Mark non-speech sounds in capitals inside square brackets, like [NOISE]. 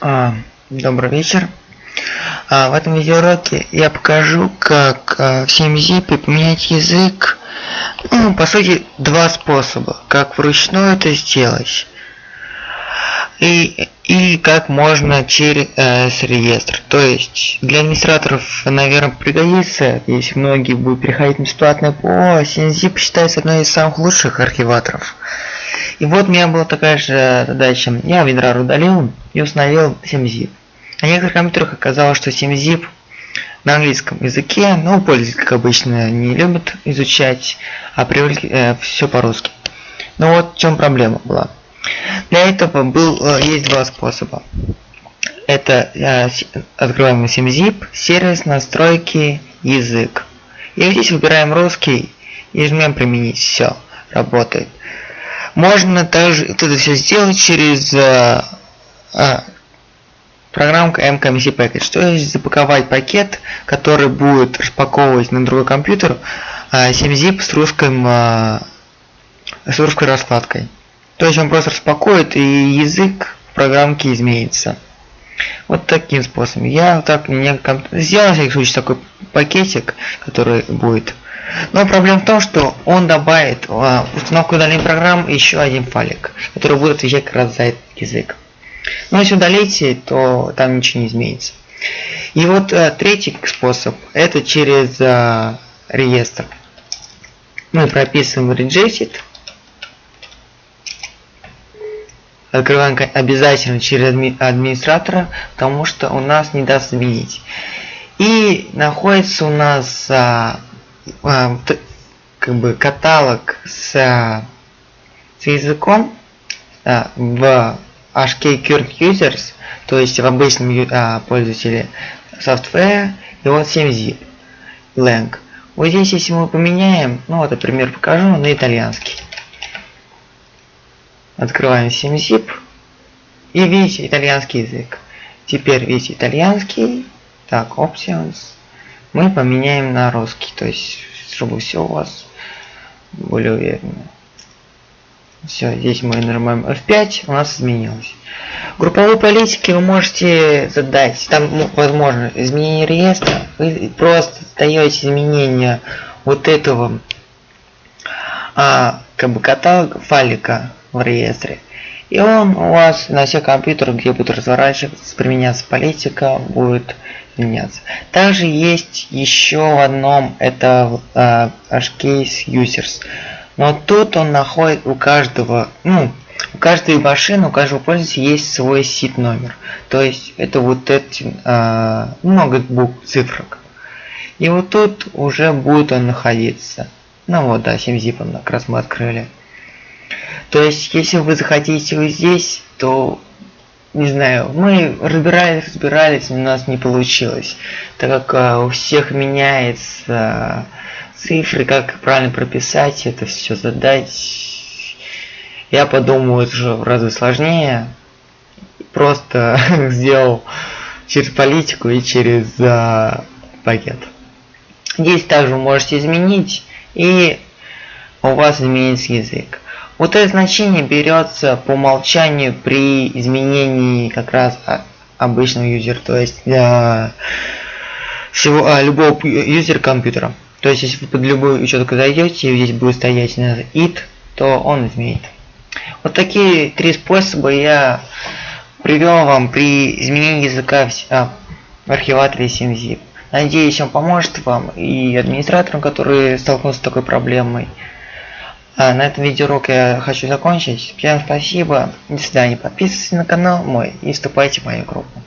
А, добрый вечер. А, в этом видеоуроке я покажу, как а, в 7-zip поменять язык. Ну, по сути, два способа. Как вручную это сделать. И, и как можно через э, реестр. То есть для администраторов, наверное, пригодится, если многие будут переходить на бесплатное ПО. 7-zip считается одной из самых лучших архиваторов. И вот у меня была такая же задача. Я WinRAR удалил и установил 7-zip. На некоторых компьютерах оказалось, что 7-zip на английском языке, но пользователи, как обычно, не любят изучать, а привыкли э, все по-русски. Но вот в чем проблема была. Для этого был, э, есть два способа. Это э, открываем 7-zip, сервис, настройки, язык. И здесь выбираем русский и жмем применить. Все, работает. Можно также это все сделать через э, э, программка MKMC Package. То есть запаковать пакет, который будет распаковывать на другой компьютер э, 7-zip с русским э, с русской раскладкой. То есть он просто распакует и язык в программке изменится. Вот таким способом. Я так не сделал, на всякий случай, такой пакетик, который будет но проблема в том, что он добавит в а, установку данной программы еще один файлик, который будет отвечать как раз за этот язык. Но если удалите, то там ничего не изменится. И вот а, третий способ, это через а, реестр. Мы прописываем rejected. Открываем обязательно через адми администратора, потому что у нас не даст изменить. И находится у нас а, как бы каталог с, с языком а, в HK Current Users, то есть в обычном а, пользователе software, и вот 7zip lang. Вот здесь, если мы поменяем, ну вот, например, покажу на итальянский. Открываем 7zip и видите итальянский язык. Теперь видите итальянский, так, options, мы поменяем на русский, то есть чтобы все у вас более уверенно. Все, здесь мы нажимаем F5, у нас изменилось. Групповые политики вы можете задать, там ну, возможно изменение реестра, вы просто даете изменения вот этого а, как бы каталога файлика в реестре. И он у вас на всех компьютерах, где будет разворачиваться, применяться политика, будет меняться. Также есть еще в одном, это э, Hcase Users. Но тут он находит у каждого, ну, у каждой машины, у каждого пользователя есть свой сит номер. То есть это вот эти э, много букв, цифрок. И вот тут уже будет он находиться. Ну вот, да, 7 зипом как раз мы открыли. То есть, если вы захотите его здесь, то не знаю, мы разбирались, разбирались, у нас не получилось, так как а, у всех меняется а, цифры, как правильно прописать это все задать. Я подумал, это же в разы сложнее. Просто [LAUGHS] сделал через политику и через а, пакет. Здесь также можете изменить, и у вас изменится язык. Вот это значение берется по умолчанию при изменении как раз обычного юзера, то есть для всего а, любого юзера компьютера. То есть если вы под любую учетку зайдете, и здесь будет стоять it, то он изменит. Вот такие три способа я привел вам при изменении языка в, а, в архиваторе 7zip. Надеюсь, он поможет вам и администраторам, которые столкнутся с такой проблемой. А, на этом видеоурок я хочу закончить. Всем спасибо. До свидания. Подписывайтесь на канал мой и вступайте в мою группу.